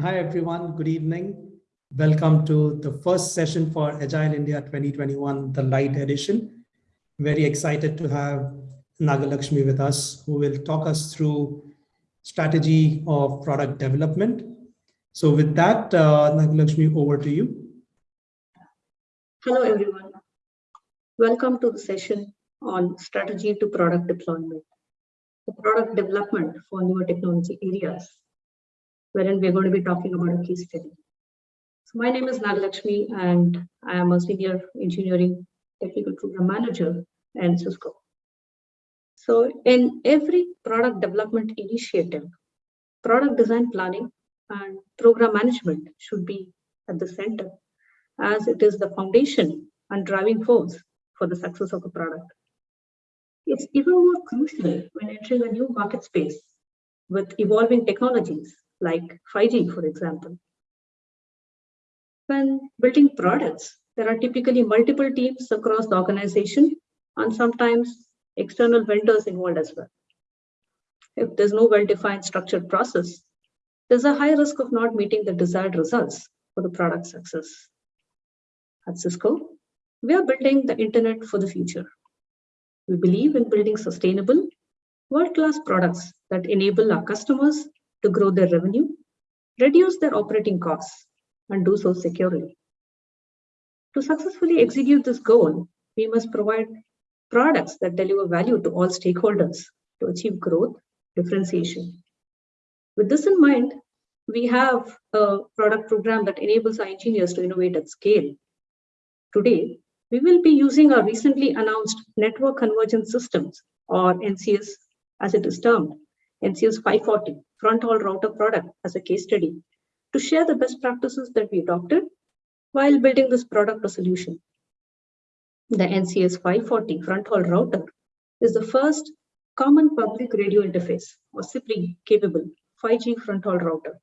Hi, everyone. Good evening. Welcome to the first session for Agile India 2021, the light edition. Very excited to have Nagalakshmi with us, who will talk us through strategy of product development. So with that, uh, Nagalakshmi, over to you. Hello, everyone. Welcome to the session on strategy to product deployment, the product development for newer technology areas wherein we're going to be talking about a case study. So my name is Nagalakshmi and I am a senior engineering technical program manager at Cisco. So in every product development initiative, product design planning and program management should be at the center as it is the foundation and driving force for the success of a product. It's even more crucial when entering a new market space with evolving technologies like 5G, for example. When building products, there are typically multiple teams across the organization and sometimes external vendors involved as well. If there's no well-defined structured process, there's a high risk of not meeting the desired results for the product success. At Cisco, we are building the internet for the future. We believe in building sustainable, world-class products that enable our customers to grow their revenue, reduce their operating costs, and do so securely. To successfully execute this goal, we must provide products that deliver value to all stakeholders to achieve growth, differentiation. With this in mind, we have a product program that enables our engineers to innovate at scale. Today, we will be using our recently announced Network Convergence Systems, or NCS as it is termed, NCS 540 front haul router product as a case study to share the best practices that we adopted while building this product or solution. The NCS 540 front haul router is the first common public radio interface or CPRI capable 5G front haul router.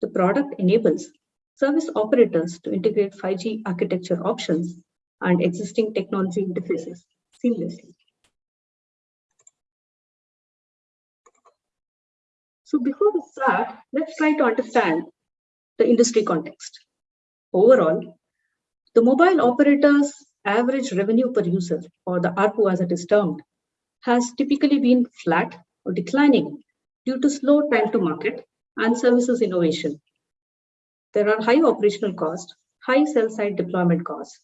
The product enables service operators to integrate 5G architecture options and existing technology interfaces seamlessly. So before we start, let's try to understand the industry context. Overall, the mobile operator's average revenue per user, or the ARPU as it is termed, has typically been flat or declining due to slow time to market and services innovation. There are high operational costs, high cell site deployment costs,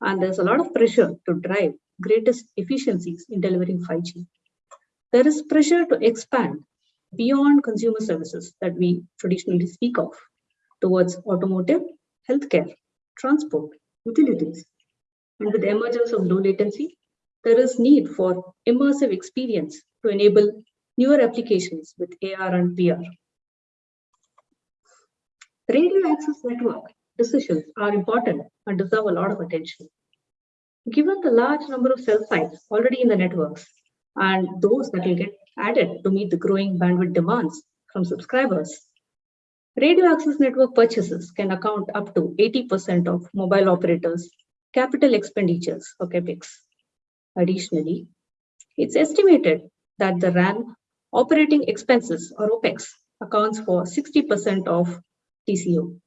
and there's a lot of pressure to drive greatest efficiencies in delivering 5G. There is pressure to expand beyond consumer services that we traditionally speak of towards automotive, healthcare, transport, utilities. And with the emergence of low latency, there is need for immersive experience to enable newer applications with AR and VR. Radio access network decisions are important and deserve a lot of attention. Given the large number of cell sites already in the networks and those that will get added to meet the growing bandwidth demands from subscribers. Radio access network purchases can account up to 80% of mobile operators' capital expenditures or CAPEX. Additionally, it's estimated that the RAN operating expenses or OPEX accounts for 60% of TCO.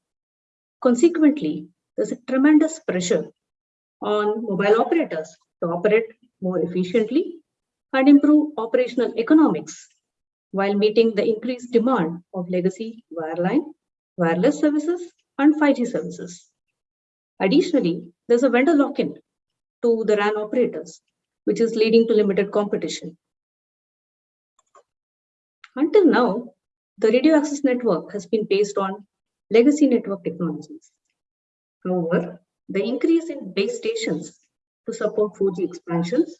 Consequently, there's a tremendous pressure on mobile operators to operate more efficiently and improve operational economics while meeting the increased demand of legacy wireline, wireless services, and 5G services. Additionally, there's a vendor lock-in to the RAN operators, which is leading to limited competition. Until now, the radio access network has been based on legacy network technologies. However, the increase in base stations to support 4G expansions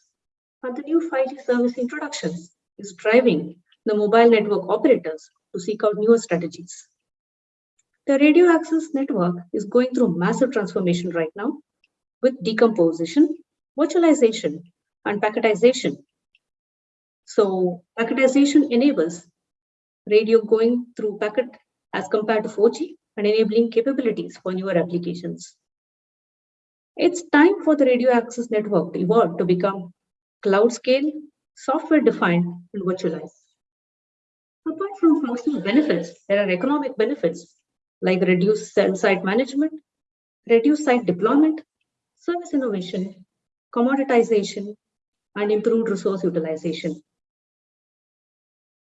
and the new 5G service introductions is driving the mobile network operators to seek out newer strategies. The radio access network is going through massive transformation right now with decomposition, virtualization, and packetization. So packetization enables radio going through packet as compared to 4G and enabling capabilities for newer applications. It's time for the radio access network to evolve to become cloud scale, software defined, and virtualized. Apart from functional benefits, there are economic benefits like reduced site management, reduced site deployment, service innovation, commoditization, and improved resource utilization.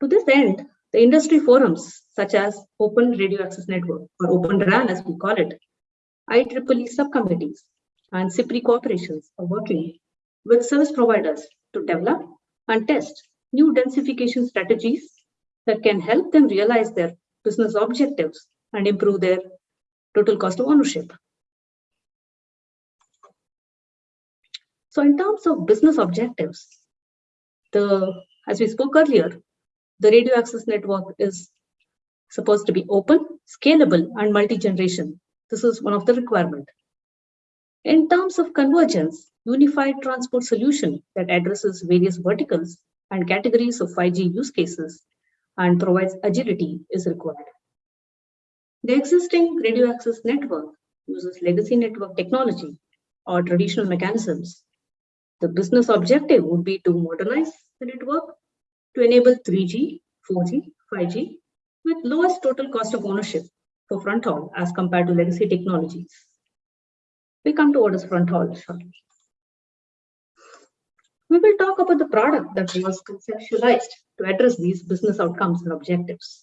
To this end, the industry forums such as Open Radio Access Network or Open RAN as we call it, IEEE subcommittees and CPRI corporations are working with service providers to develop and test new densification strategies that can help them realize their business objectives and improve their total cost of ownership. So in terms of business objectives, the as we spoke earlier, the radio access network is supposed to be open, scalable, and multi-generation. This is one of the requirement. In terms of convergence, unified transport solution that addresses various verticals and categories of 5G use cases and provides agility is required. The existing radio access network uses legacy network technology or traditional mechanisms. The business objective would be to modernize the network to enable 3G, 4G, 5G with lowest total cost of ownership for front haul as compared to legacy technologies. We come to what is front haul shortly. We will talk about the product that was conceptualized to address these business outcomes and objectives.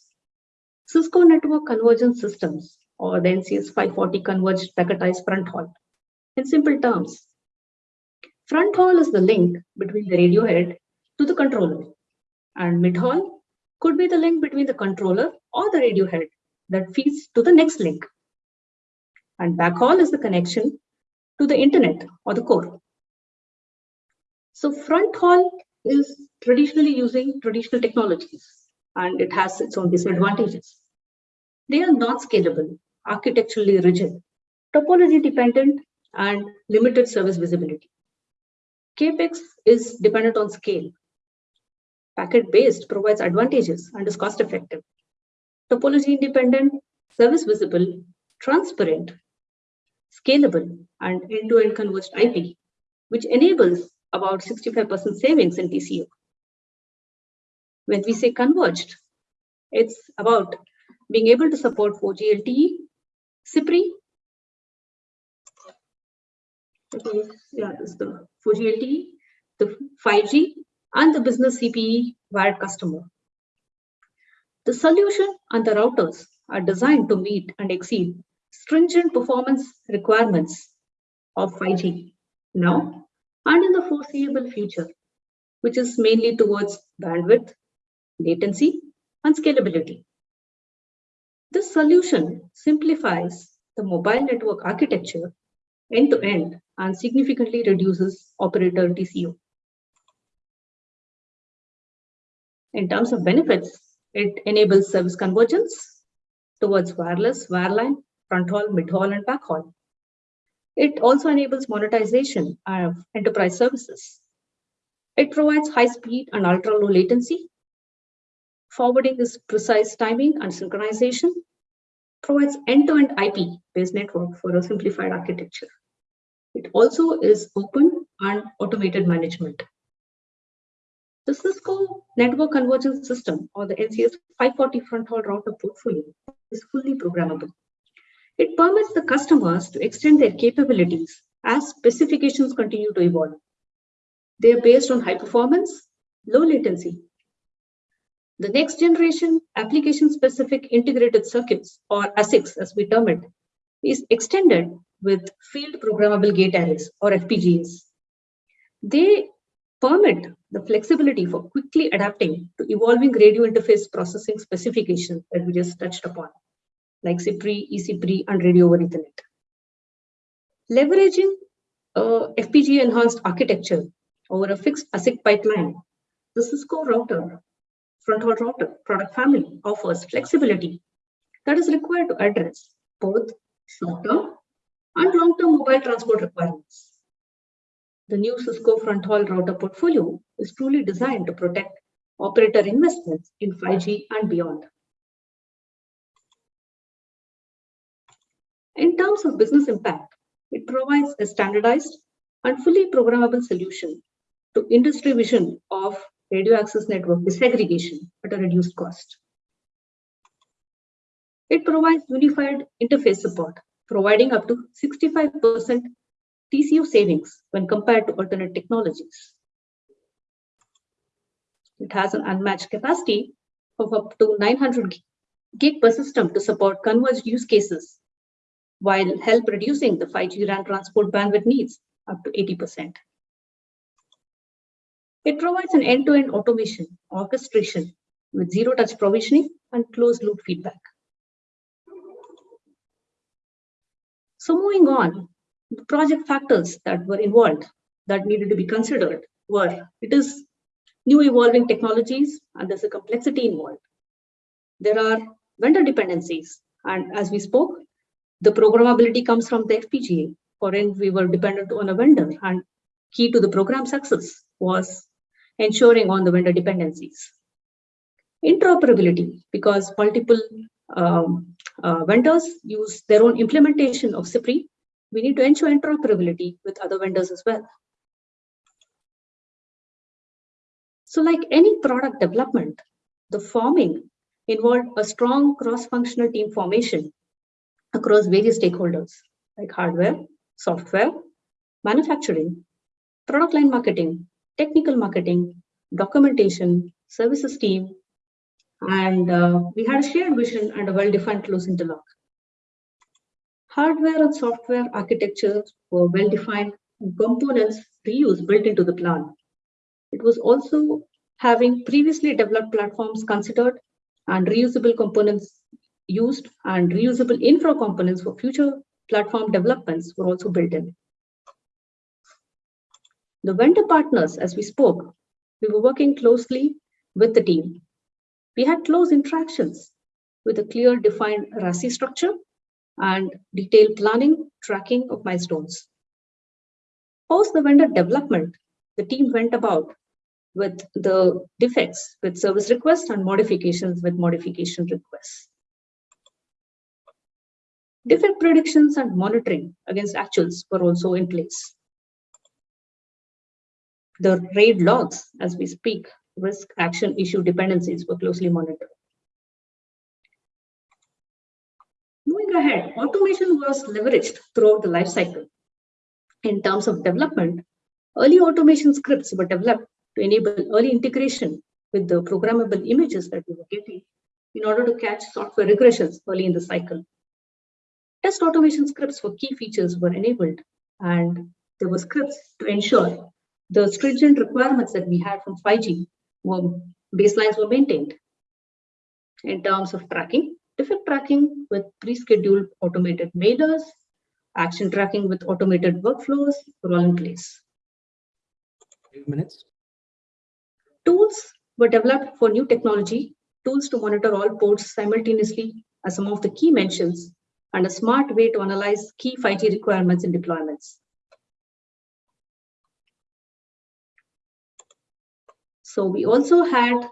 Cisco Network Convergence Systems, or the NCS 540 Converged Packetized Front Haul. In simple terms, front haul is the link between the radio head to the controller, and mid haul could be the link between the controller or the radio head that feeds to the next link. And backhaul is the connection to the internet or the core. So front haul is traditionally using traditional technologies and it has its own disadvantages. They are not scalable, architecturally rigid, topology dependent, and limited service visibility. CAPEX is dependent on scale. Packet-based provides advantages and is cost-effective. Topology independent, service visible, transparent, scalable, and end-to-end -end converged IP, which enables about 65% savings in TCO. When we say converged, it's about being able to support 4G LTE, CPRI, yeah, this is the 4G LTE, the 5G, and the business CPE wired customer. The solution and the routers are designed to meet and exceed stringent performance requirements of 5G now and in the foreseeable future, which is mainly towards bandwidth, latency, and scalability. This solution simplifies the mobile network architecture end to end and significantly reduces operator TCO. In terms of benefits, it enables service convergence towards wireless, wireline, front haul, mid haul, and back haul. It also enables monetization of enterprise services. It provides high speed and ultra low latency. Forwarding is precise timing and synchronization. Provides end-to-end IP-based network for a simplified architecture. It also is open and automated management. The Cisco Network Convergence System, or the NCS 540 front haul router portfolio, is fully programmable. It permits the customers to extend their capabilities as specifications continue to evolve. They are based on high performance, low latency. The next generation application specific integrated circuits, or ASICs as we term it, is extended with field programmable gate arrays, or FPGAs. They permit the flexibility for quickly adapting to evolving radio interface processing specifications that we just touched upon, like CPRI, eCPRI, and radio over Ethernet. Leveraging uh, a FPGA enhanced architecture over a fixed ASIC pipeline, the Cisco router, front haul router product family offers flexibility that is required to address both short-term and long-term mobile transport requirements. The new Cisco front haul router portfolio is truly designed to protect operator investments in 5G and beyond. In terms of business impact, it provides a standardized and fully programmable solution to industry vision of radio access network disaggregation at a reduced cost. It provides unified interface support, providing up to 65% TCO savings when compared to alternate technologies. It has an unmatched capacity of up to 900 gig per system to support converged use cases while help reducing the 5G RAN transport bandwidth needs up to 80%. It provides an end-to-end -end automation, orchestration with zero-touch provisioning and closed-loop feedback. So moving on, the project factors that were involved that needed to be considered were, it is new evolving technologies and there's a complexity involved. There are vendor dependencies. And as we spoke, the programmability comes from the FPGA. For in we were dependent on a vendor and key to the program success was ensuring on the vendor dependencies. Interoperability, because multiple um, uh, vendors use their own implementation of CPRI, we need to ensure interoperability with other vendors as well. So like any product development, the forming involved a strong cross-functional team formation across various stakeholders like hardware, software, manufacturing, product line marketing, technical marketing, documentation, services team, and uh, we had a shared vision and a well-defined close interlock. Hardware and software architectures were well-defined components reuse built into the plan. It was also having previously developed platforms considered and reusable components used and reusable infra components for future platform developments were also built in. The vendor partners, as we spoke, we were working closely with the team. We had close interactions with a clear defined RACI structure and detailed planning, tracking of milestones. Post the vendor development, the team went about with the defects with service requests and modifications with modification requests. Defect predictions and monitoring against actuals were also in place. The RAID logs, as we speak, risk action issue dependencies were closely monitored. Moving ahead, automation was leveraged throughout the life cycle. In terms of development, early automation scripts were developed to enable early integration with the programmable images that we were getting in order to catch software regressions early in the cycle. Test automation scripts for key features were enabled, and there were scripts to ensure the stringent requirements that we had from 5G were baselines were maintained. In terms of tracking, defect tracking with pre-scheduled automated mailers, action tracking with automated workflows were all in place. minutes. Tools were developed for new technology, tools to monitor all ports simultaneously as some of the key mentions and a smart way to analyze key 5G requirements and deployments. So we also had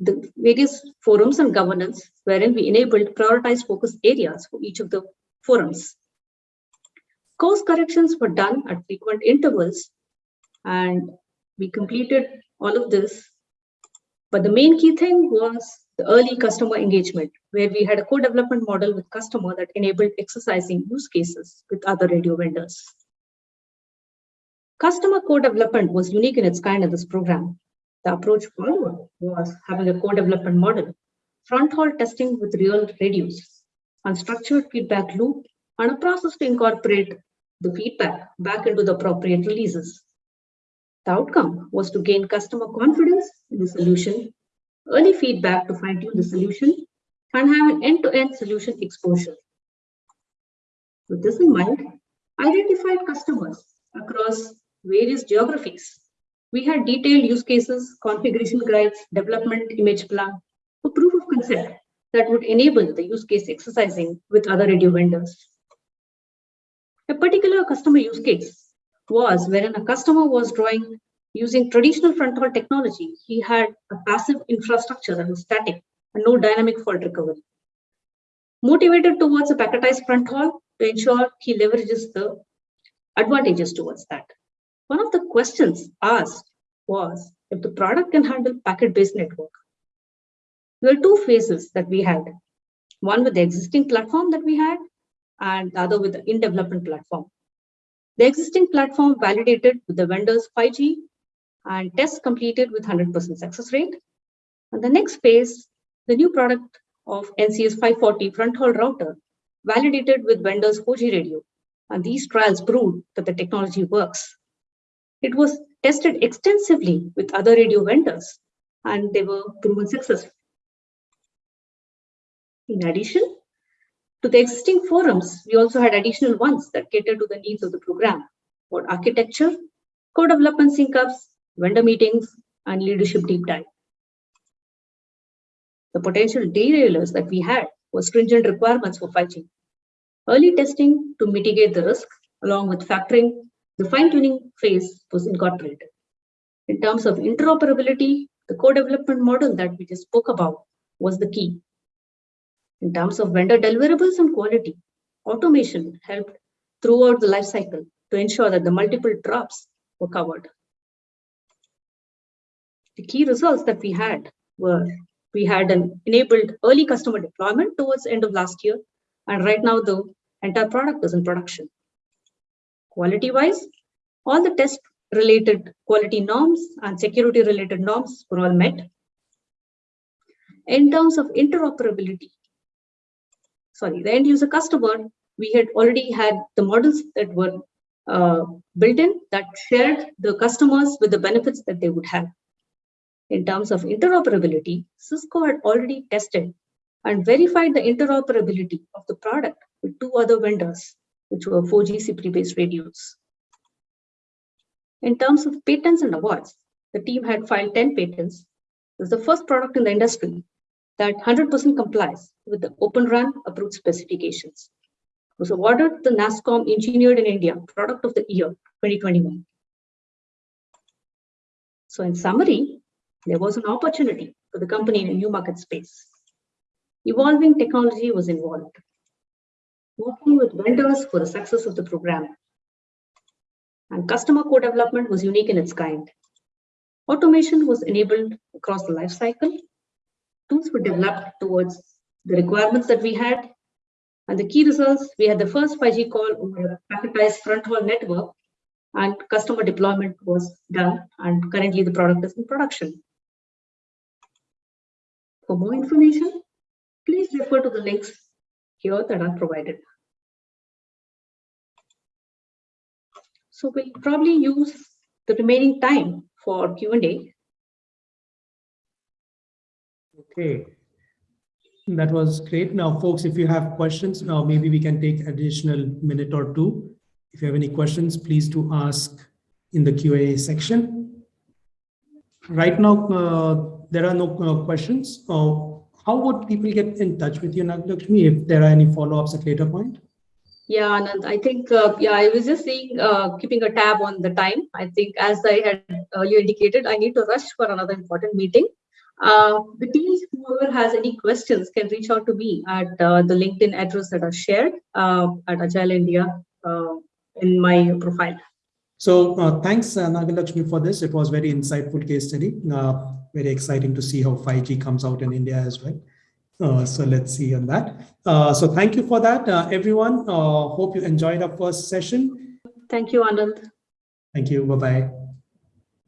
the various forums and governance wherein we enabled prioritized focus areas for each of the forums. Course corrections were done at frequent intervals and we completed all of this. But the main key thing was the early customer engagement, where we had a co-development model with customer that enabled exercising use cases with other radio vendors. Customer co-development was unique in its kind in this program. The approach followed was having a co-development model, front-haul testing with real radios, unstructured feedback loop, and a process to incorporate the feedback back into the appropriate releases. The outcome was to gain customer confidence in the solution early feedback to fine tune the solution, and have an end-to-end -end solution exposure. With this in mind, identified customers across various geographies. We had detailed use cases, configuration guides, development image plan for proof of concept that would enable the use case exercising with other radio vendors. A particular customer use case was wherein a customer was drawing Using traditional front-haul technology, he had a passive infrastructure that was static and no dynamic fault recovery. Motivated towards a packetized front-haul to ensure he leverages the advantages towards that. One of the questions asked was if the product can handle packet-based network. There are two phases that we had. One with the existing platform that we had and the other with the in-development platform. The existing platform validated with the vendor's 5G and tests completed with 100% success rate. And the next phase, the new product of NCS 540 front haul router validated with vendor's 4G radio. And these trials proved that the technology works. It was tested extensively with other radio vendors and they were proven successful. In addition to the existing forums, we also had additional ones that catered to the needs of the program for architecture, co-development sync-ups, vendor meetings, and leadership deep dive. The potential derailers that we had were stringent requirements for 5G. Early testing to mitigate the risk, along with factoring the fine-tuning phase was incorporated. In terms of interoperability, the co-development model that we just spoke about was the key. In terms of vendor deliverables and quality, automation helped throughout the life cycle to ensure that the multiple drops were covered. The key results that we had were we had an enabled early customer deployment towards end of last year. And right now, the entire product is in production. Quality-wise, all the test-related quality norms and security-related norms were all met. In terms of interoperability, sorry, the end-user customer, we had already had the models that were uh, built in that shared the customers with the benefits that they would have. In terms of interoperability, Cisco had already tested and verified the interoperability of the product with two other vendors, which were 4G CPT-based radios. In terms of patents and awards, the team had filed 10 patents. It was the first product in the industry that 100% complies with the Open RAN approved specifications. It was awarded the NASSCOM Engineered in India Product of the Year 2021. So in summary, there was an opportunity for the company in a new market space. Evolving technology was involved. Working with vendors for the success of the program. And customer co-development was unique in its kind. Automation was enabled across the life cycle. Tools were developed towards the requirements that we had. And the key results, we had the first 5G call over a packetized front haul network and customer deployment was done. And currently the product is in production. For more information, please refer to the links here that are provided. So we'll probably use the remaining time for Q&A. Okay. That was great. Now, folks, if you have questions, now maybe we can take additional minute or two. If you have any questions, please do ask in the Q&A section. Right now, uh, there are no uh, questions. How would people get in touch with you, Nagalakshmi, if there are any follow-ups at later point? Yeah, Anand, I think, uh, yeah, I was just seeing, uh, keeping a tab on the time. I think as I had earlier indicated, I need to rush for another important meeting. Uh, the teams, whoever has any questions can reach out to me at uh, the LinkedIn address that are shared uh, at Agile India uh, in my profile. So uh, thanks, uh, Nagalakshmi, for this. It was very insightful case study. Uh, very exciting to see how 5G comes out in India as well. Uh, so let's see on that. Uh, so thank you for that, uh, everyone. hope you enjoyed our first session. Thank you, Anand. Thank you. Bye-bye.